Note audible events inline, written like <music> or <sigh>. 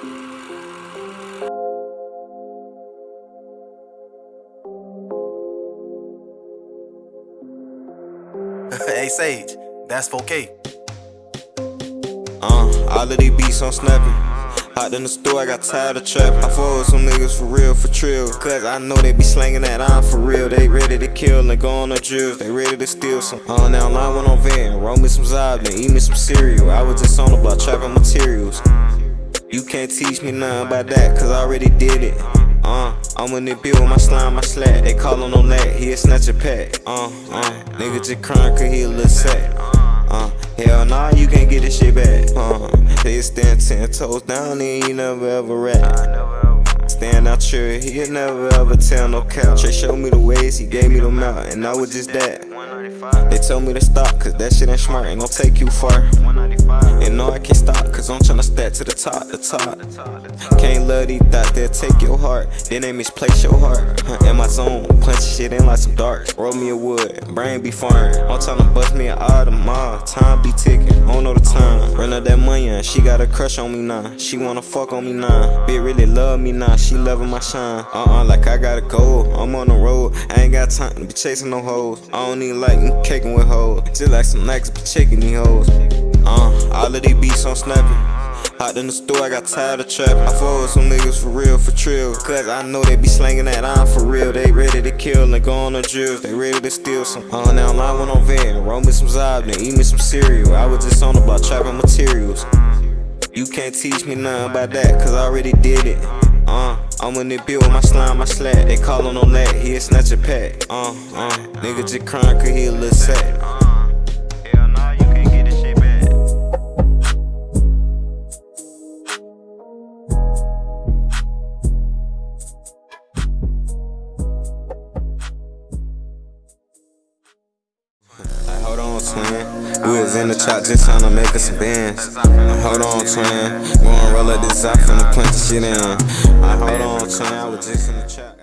<laughs> hey Sage, that's 4K. Uh, all of these beats I'm snapping. Out in the store, I got tired of trapping. I with some niggas for real, for trill. Cause I know they be slanging that on for real. They ready to kill and go on a drill. They ready to steal some. Uh, now line went on van. Roll me some Zob, then eat me some cereal. I was just on the block trapping materials. You can't teach me nothing about that, cause I already did it. Uh, I'm in the bill with my slime, my slack. They callin' on that, he a snatch a pack. Uh, uh, nigga just cryin' cause he a little sad. Uh, hell nah, you can't get this shit back. Uh, they stand ten toes down and you never ever rap. Stand out sure, he'll never ever tell no cap. Trey showed me the ways, he gave me the mouth, and I was just that. They tell me to stop, cause that shit ain't smart, ain't gon' take you far. And no, I can't stop, cause I'm tryna stack to the top, the top. Can't love these thoughts, they'll take your heart. Then they misplace your heart. In my zone, punch shit in like some darts. Roll me a wood, brain be foreign. I'm tryna bust me an Audemars. Time be ticking, I don't know the time. Run up that money, and she got a crush on me now. She wanna fuck on me now. Bitch really love me now, she loving my shine. Uh uh, like I gotta go, I'm on the road. I ain't got time to be chasing no hoes. I don't even like caking with hoes. Just like some niggas be checking these hoes. Uh, all of these beats I'm snapping. Out in the store, I got tired of trap. I with some niggas for real, for trill. Cause I know they be slanging that on for real. They ready to kill and go on the drills. They ready to steal some. Uh, now I went on van, roll me some Zob, then eat me some cereal. I was just on block trapping materials. You can't teach me nothing about that, cause I already did it. Uh, I'm in the bill with my slime, my slack. They callin' on that, he a snatch a pack. Uh, uh, nigga just cryin' cause he a little sad. On, twin. We was in the trap just trying to make us some bands. Hold on, twin. Gonna roll up this out from the plant shit in. Hold on, twin. I was just in the trap.